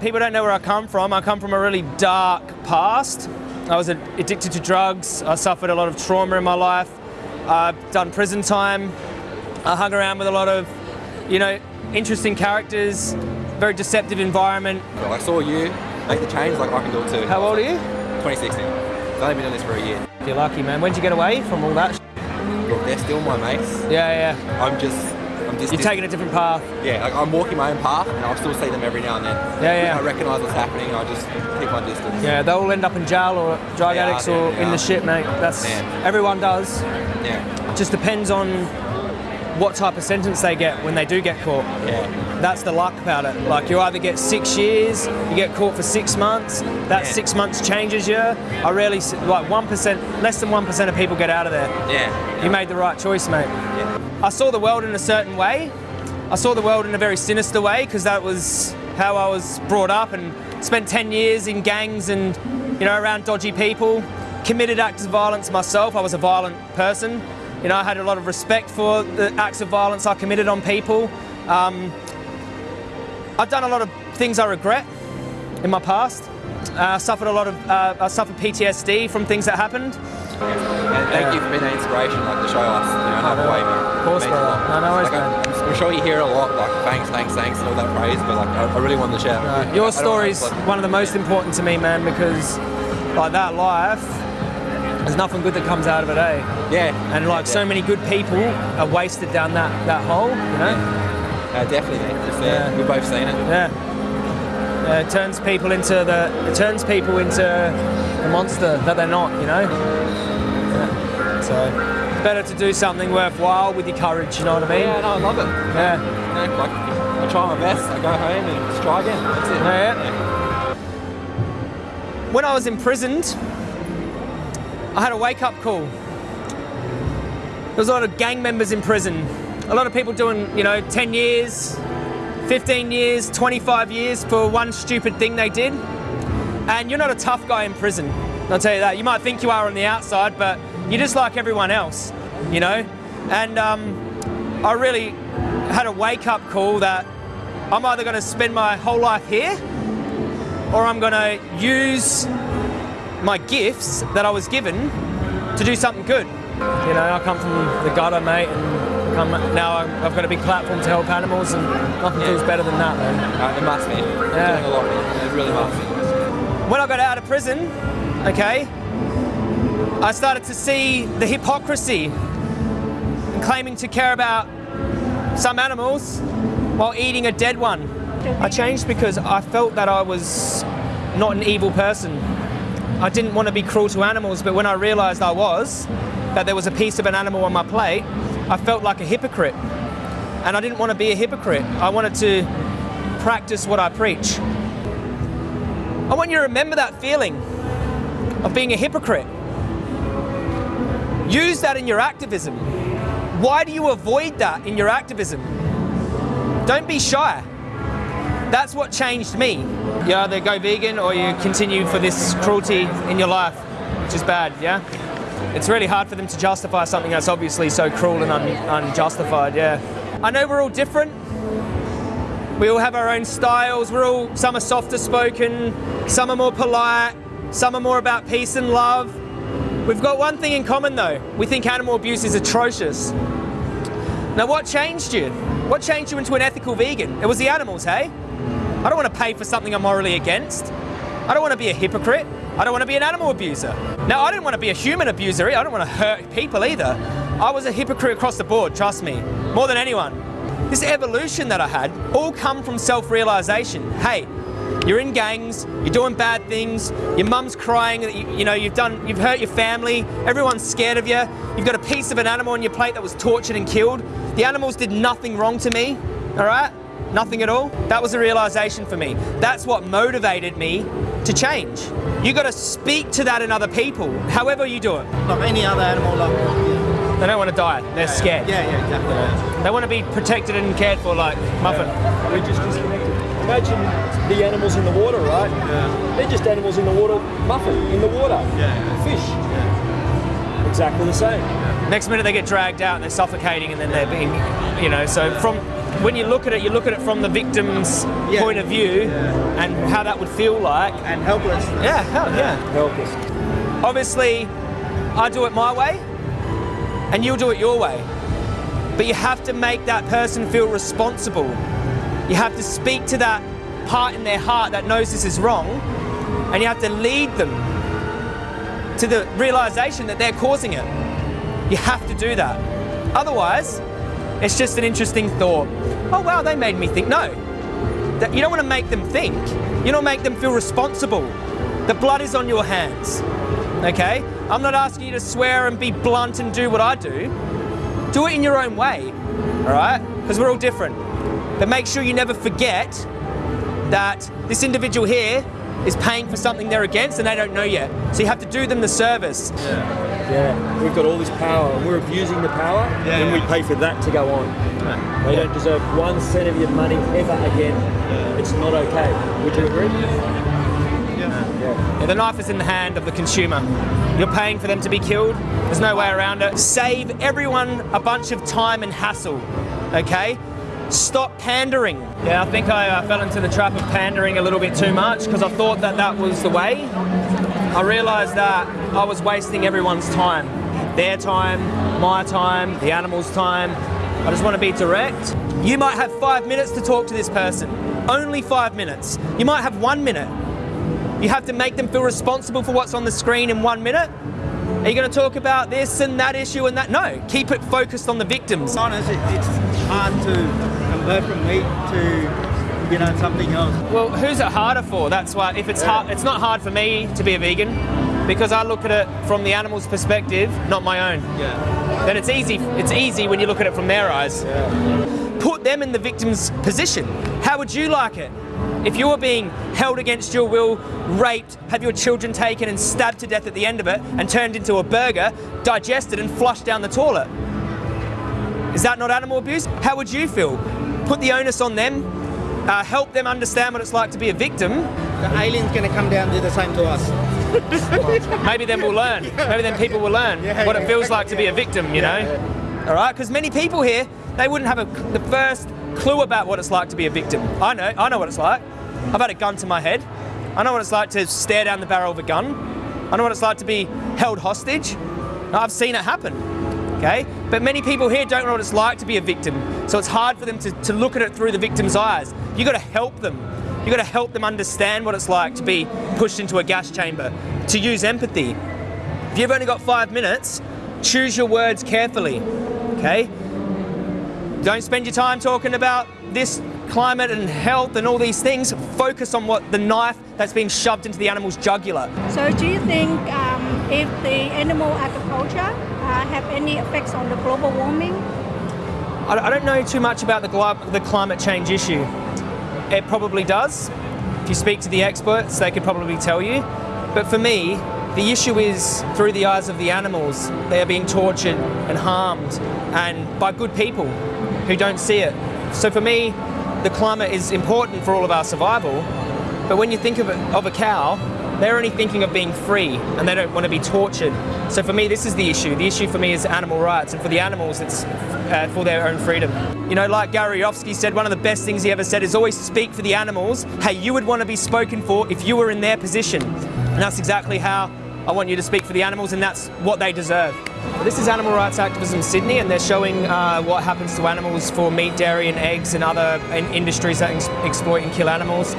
people don't know where I come from. I come from a really dark past. I was addicted to drugs. I suffered a lot of trauma in my life. I've done prison time. I hung around with a lot of, you know, interesting characters, very deceptive environment. Well, I saw you make the change, like I can do it too. How old are you? 2016. I've only been doing this for a year. You're lucky, man. When did you get away from all that? Look, they're still my mates. Yeah, yeah. I'm just, I'm just. You're taking a different path. Yeah, like I'm walking my own path, and I'll still see them every now and then. Yeah, yeah. I recognise what's happening. I just keep my distance. Yeah, they'll all end up in jail or drug They addicts they or are, in the are. shit, mate. That's everyone does. Yeah, Just depends on what type of sentence they get when they do get caught. yeah, That's the luck about it. Like you either get six years, you get caught for six months. That Yeah. six months changes you. I rarely like one percent, less than one percent of people get out of there. yeah. You made the right choice, mate. yeah. I saw the world in a certain way. I saw the world in a very sinister way because that was how I was brought up and spent 10 years in gangs and, you know, around dodgy people. Committed acts of violence myself. I was a violent person. You know, I had a lot of respect for the acts of violence I committed on people. Um, I've done a lot of things I regret in my past. Uh, suffered a lot of, uh, I suffered PTSD from things that happened. And thank you for being that inspiration, like to show us, you know, another way. Of course, It means a brother. lot. No, no worries, like, I'm. I'm sure you hear a lot, like thanks, thanks, thanks, and all that praise, but like I, I really wanted to share. Your story's one of the most important to me, man, because like that life, there's nothing good that comes out of it, eh? Yeah. And like yeah, so many good people are wasted down that, that hole, you know? Uh, definitely. Uh, Yeah. We've both seen it. Yeah. Yeah, it turns people into the it turns people into the monster that they're not, you know? Yeah. So it's better to do something worthwhile with your courage, you know what I mean? Yeah, no, I love it. Yeah. Know, like, I try my best, I go home and just try again. That's it. Yeah. When I was imprisoned, I had a wake up call. There was a lot of gang members in prison. A lot of people doing, you know, 10 years, 15 years, 25 years for one stupid thing they did. And you're not a tough guy in prison. I'll tell you that. You might think you are on the outside, but you're just like everyone else, you know? And um, I really had a wake up call that I'm either going to spend my whole life here or I'm going to use my gifts that I was given to do something good. You know, I come from the gutter, mate, and come, now I'm- I've got a big platform to help animals, and nothing feels better than that, man. Uh, it must be. You're Yeah. doing a lot, man. It really must be. When I got out of prison, okay, I started to see the hypocrisy in claiming to care about some animals while eating a dead one. I changed because I felt that I was not an evil person. I didn't want to be cruel to animals, but when I realized I was, that there was a piece of an animal on my plate, I felt like a hypocrite. And I didn't want to be a hypocrite. I wanted to practice what I preach. I want you to remember that feeling of being a hypocrite. Use that in your activism. Why do you avoid that in your activism? Don't be shy. That's what changed me. You either go vegan or you continue for this cruelty in your life, which is bad, yeah? It's really hard for them to justify something that's obviously so cruel and un- unjustified, yeah. I know we're all different. We all have our own styles. We're all some are softer spoken, some are more polite, some are more about peace and love. We've got one thing in common though. We think animal abuse is atrocious. Now what changed you? What changed you into an ethical vegan? It was the animals, hey? I don't want to pay for something I'm morally against. I don't want to be a hypocrite. I don't want to be an animal abuser. Now, I didn't want to be a human abuser. I don't want to hurt people either. I was a hypocrite across the board, trust me, more than anyone. This evolution that I had all come from self-realization. Hey, you're in gangs, you're doing bad things, your mum's crying, you, you know, you've done, you've hurt your family, everyone's scared of you, you've got a piece of an animal on your plate that was tortured and killed. The animals did nothing wrong to me, all right? Nothing at all. That was a realization for me. That's what motivated me to change. You got to speak to that in other people, however you do it. Like any other animal, like yeah, They don't want to die. They're scared. yeah, yeah, exactly. yeah. They want to be protected and cared for, like Muffin. We're just disconnected. Imagine the animals in the water, right? Yeah. They're just animals in the water, muffin, in the water. Yeah. Fish. Exactly the same. Next minute they get dragged out and they're suffocating and then they're being, you know, so from when you look at it, you look at it from the victim's Yeah. point of view Yeah. and how that would feel like. And helpless. Yeah, hell yeah. Helpless. Obviously, I do it my way, and you'll do it your way. But you have to make that person feel responsible. You have to speak to that part in their heart that knows this is wrong, and you have to lead them to the realization that they're causing it. You have to do that. Otherwise, it's just an interesting thought. Oh, wow, they made me think. No, you don't want to make them think. You don't make them feel responsible. The blood is on your hands. Okay? I'm not asking you to swear and be blunt and do what I do. Do it in your own way. All right? Because we're all different. But make sure you never forget that this individual here is paying for something they're against and they don't know yet. So you have to do them the service. Yeah, we've got all this power and we're abusing the power Yeah, and we pay for that to go on. They don't deserve one cent of your money ever again. It's not okay. Would you agree? Yeah. Yeah, the knife is in the hand of the consumer. You're paying for them to be killed. There's no way around it. Save everyone a bunch of time and hassle. Okay? Stop pandering. Yeah, I think I uh, fell into the trap of pandering a little bit too much because I thought that that was the way. I realised that I was wasting everyone's time. Their time, my time, the animal's time. I just want to be direct. You might have five minutes to talk to this person. Only five minutes. You might have one minute. You have to make them feel responsible for what's on the screen in one minute. Are you going to talk about this and that issue and that? No, keep it focused on the victims. Honest, it's hard to convert from meat to, you know, something else. Well, who's it harder for? That's why if it's hard, it's not hard for me to be a vegan because I look at it from the animal's perspective, not my own. Yeah. Then it's easy. It's easy when you look at it from their eyes. Put them in the victim's position. How would you like it? If you were being held against your will, raped, have your children taken and stabbed to death at the end of it, and turned into a burger, digested and flushed down the toilet. Is that not animal abuse? How would you feel? Put the onus on them, uh, help them understand what it's like to be a victim. The alien's gonna come down and do the same to us. Maybe then we'll learn. Maybe then people will learn Yeah, what it yeah. feels like to be a victim, you know? All right, because many people here, they wouldn't have a, the first clue about what it's like to be a victim. I know, I know what it's like. I've had a gun to my head. I know what it's like to stare down the barrel of a gun. I know what it's like to be held hostage. I've seen it happen. Okay? But many people here don't know what it's like to be a victim. So it's hard for them to, to look at it through the victim's eyes. You've gotta help them. You've gotta help them understand what it's like to be pushed into a gas chamber, to use empathy. If you've only got five minutes, choose your words carefully. Okay? Don't spend your time talking about this climate and health and all these things. Focus on what the knife that's been shoved into the animal's jugular. So do you think um, if the animal agriculture have any effects on the global warming? I I don't know too much about the, the climate change issue. It probably does. If you speak to the experts, they could probably tell you. But for me, the issue is through the eyes of the animals. They are being tortured and harmed, and by good people who don't see it. So for me, the climate is important for all of our survival. But when you think of, it, of a cow, they're only thinking of being free and they don't want to be tortured. So for me, this is the issue. The issue for me is animal rights, and for the animals, it's uh, for their own freedom. You know, like Gary Yourofsky said, one of the best things he ever said is always speak for the animals how you would want to be spoken for if you were in their position. And that's exactly how I want you to speak for the animals, and that's what they deserve. This is Animal Rights Activism in Sydney, and they're showing uh, what happens to animals for meat, dairy, and eggs, and other in- industries that ex- exploit and kill animals.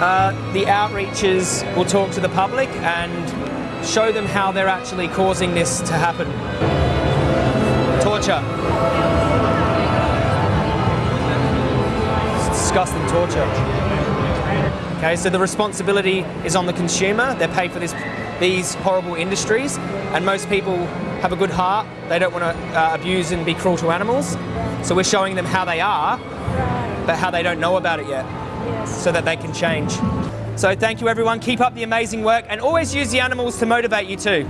Uh, the outreaches will talk to the public and show them how they're actually causing this to happen. Torture. It's disgusting torture. Okay, so the responsibility is on the consumer. They're paid for this, these horrible industries, and most people have a good heart. They don't want to uh, abuse and be cruel to animals. So we're showing them how they are, but how they don't know about it yet Yes. so that they can change. So thank you everyone, keep up the amazing work and always use the animals to motivate you too.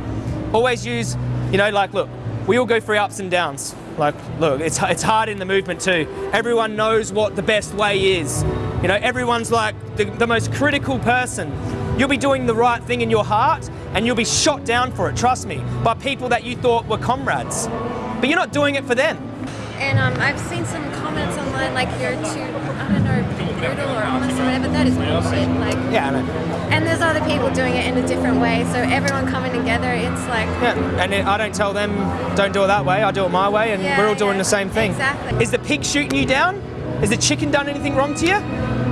Always use, you know, like look, we all go through ups and downs. Like look, it's, it's hard in the movement too. Everyone knows what the best way is. You know, everyone's like the, the most critical person. You'll be doing the right thing in your heart and you'll be shot down for it, trust me, by people that you thought were comrades. But you're not doing it for them. And um, I've seen some comments comments online like you're too, I don't know, brutal or honest or whatever. That is bullshit. Like, Yeah, I know. and there's other people doing it in a different way. So everyone coming together, it's like. Yeah, and it, I don't tell them don't do it that way. I do it my way, and Yeah, we're all doing yeah, the same thing. exactly. Is the pig shooting you down? Has the chicken done anything wrong to you?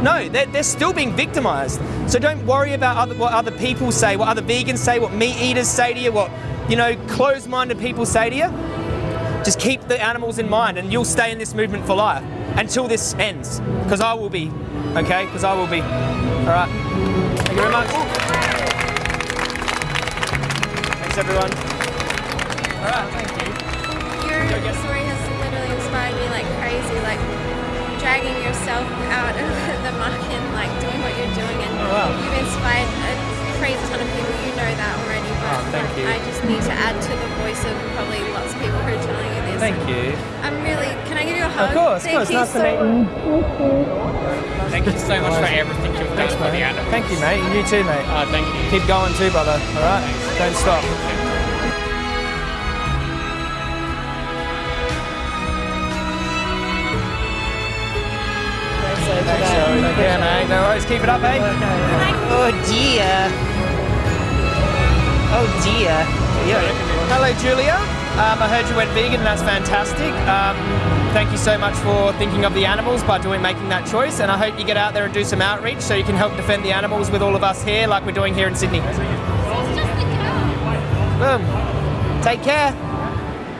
No, they're, they're still being victimized. So don't worry about other, what other people say, what other vegans say, what meat eaters say to you, what you know closed-minded people say to you. Just keep the animals in mind, and you'll stay in this movement for life until this ends. Because I will be, okay? Because I will be. All right. Thank you very much. Thanks, everyone. All right. Thank you. Your story has literally inspired me like crazy, like dragging yourself out of the muck and like doing what you're doing, and Oh, wow. you've inspired a crazy ton of people. You know that already, Oh, thank you. I just need to add to the voice of probably lots of people who are telling you this. Thank you. I'm really. Can I give you a hug? Of course, of Thank course. you Nice to so meet you. Thank you so much for everything you've done for the animals. Thank you, mate. You too, mate. Uh, thank you. Keep going too, brother. All right. Don't stop. Thanks, Joey. Take care, mate. No worries. Keep it up, mate. Oh dear. Oh dear. Yeah. Hello, Julia. Um, I heard you went vegan, and that's fantastic. Um, thank you so much for thinking of the animals by doing making that choice. And I hope you get out there and do some outreach so you can help defend the animals with all of us here, like we're doing here in Sydney. Boom. Take care.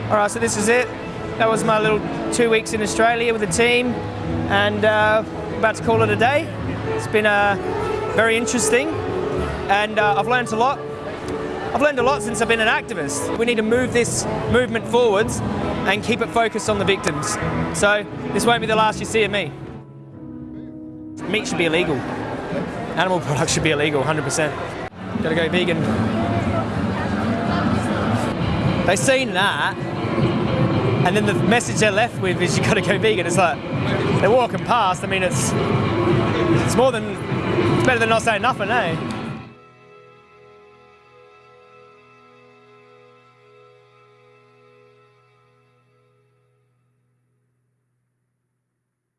All right, so this is it. That was my little two weeks in Australia with the team, and uh, about to call it a day. It's been uh, very interesting, and uh, I've learned a lot. I've learned a lot since I've been an activist. We need to move this movement forwards and keep it focused on the victims. So this won't be the last you see of me. Meat should be illegal. Animal products should be illegal, 100%. Gotta go vegan. They've seen that, and then the message they're left with is you got to go vegan. It's like they're walking past. I mean, it's it's more than it's better than not saying nothing, eh?